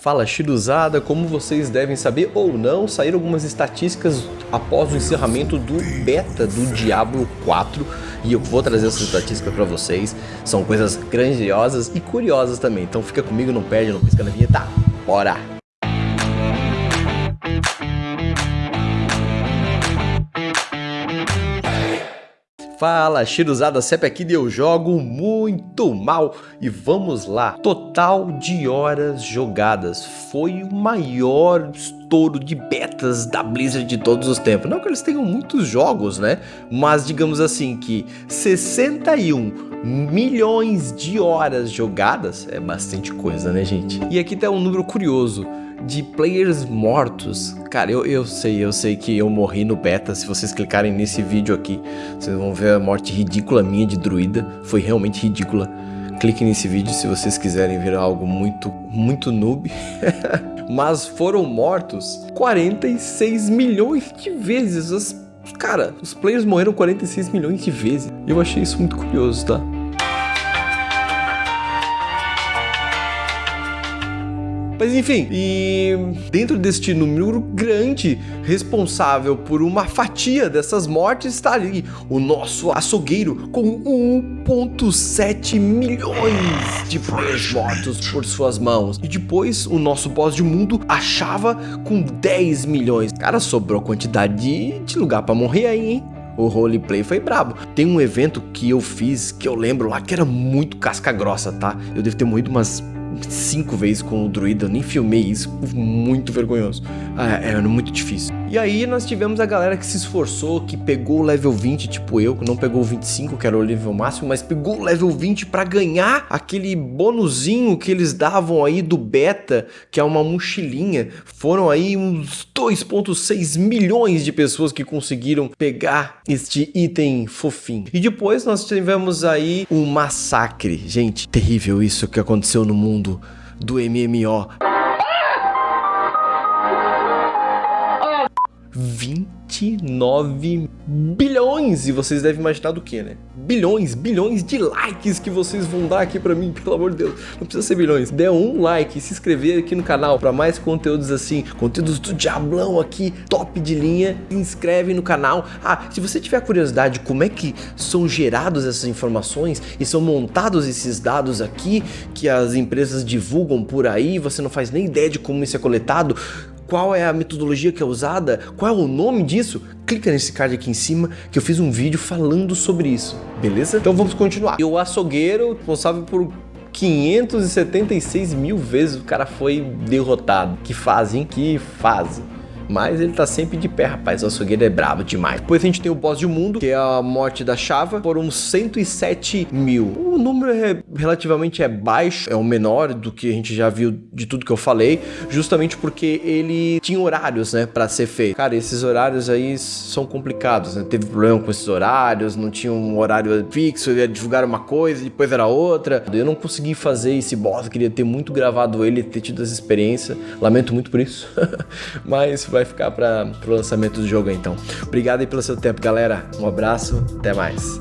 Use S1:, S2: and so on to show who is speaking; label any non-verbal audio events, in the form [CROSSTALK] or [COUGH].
S1: Fala Shiruzada, como vocês devem saber ou não, saíram algumas estatísticas após o encerramento do beta do Diablo 4 e eu vou trazer essas estatísticas para vocês. São coisas grandiosas e curiosas também, então fica comigo, não perde, não pisca na vinheta. Bora! Fala, Shiruzada Cep aqui e eu jogo muito mal e vamos lá. Total de horas jogadas, foi o maior estouro de betas da Blizzard de todos os tempos. Não que eles tenham muitos jogos, né? Mas digamos assim que 61 milhões de horas jogadas é bastante coisa, né gente? E aqui tá um número curioso de players mortos. Cara, eu, eu sei, eu sei que eu morri no beta. Se vocês clicarem nesse vídeo aqui, vocês vão ver a morte ridícula minha de druida. Foi realmente ridícula. Cliquem nesse vídeo se vocês quiserem ver algo muito, muito noob. [LAUGHS] Mas foram mortos 46 milhões de vezes. As, cara, os players morreram 46 milhões de vezes. Eu achei isso muito curioso, tá? Mas enfim, e dentro deste número grande, responsável por uma fatia dessas mortes, está ali o nosso açougueiro com 1.7 milhões de players mortos por suas mãos. E depois o nosso boss de mundo achava com 10 milhões. Cara, sobrou quantidade de, de lugar para morrer aí, hein? o roleplay foi brabo. Tem um evento que eu fiz, que eu lembro lá, que era muito casca grossa, tá? Eu devo ter morrido umas cinco vezes com o druida, eu nem filmei isso, muito vergonhoso. Ah, era muito difícil. E aí nós tivemos a galera que se esforçou, que pegou o level 20, tipo eu, que não pegou o 25, que era o nível máximo, mas pegou o level 20 para ganhar aquele bonuzinho que eles davam aí do beta, que é uma mochilinha. Foram aí uns 2.6 milhões de pessoas que conseguiram pegar este item fofinho. E depois nós tivemos aí um massacre. Gente, terrível isso que aconteceu no mundo do MMO. 29 bilhões! E vocês devem imaginar do que, né? Bilhões, bilhões de likes que vocês vão dar aqui pra mim, [LAUGHS] pelo amor de Deus. Não precisa ser bilhões. Dê um like, se inscrever aqui no canal pra mais conteúdos assim, conteúdos do Diablão aqui, top de linha. Se inscreve no canal. Ah, se você tiver curiosidade como é que são gerados essas informações e são montados esses dados aqui que as empresas divulgam por aí, você não faz nem ideia de como isso é coletado, qual é a metodologia que é usada, qual é o nome disso, clica nesse card aqui em cima que eu fiz um vídeo falando sobre isso, beleza? Então vamos continuar. E o açougueiro responsável por 576 mil vezes o cara foi derrotado. Que fase, hein? Que fase. Mas ele tá sempre de pé, rapaz. O açougueiro é brabo demais. Depois a gente tem o boss de mundo, que é a morte da Chava, uns 107 mil. O número é, relativamente é baixo, é o menor do que a gente já viu de tudo que eu falei, justamente porque ele tinha horários, né, pra ser feito. Cara, esses horários aí são complicados, né? Teve problema com esses horários, não tinha um horário fixo, ia divulgar uma coisa, depois era outra. Eu não consegui fazer esse boss, eu queria ter muito gravado ele, ter tido essa experiência. Lamento muito por isso. [LAUGHS] Mas vai ficar para o lançamento do jogo então. Obrigado aí pelo seu tempo, galera. Um abraço, até mais.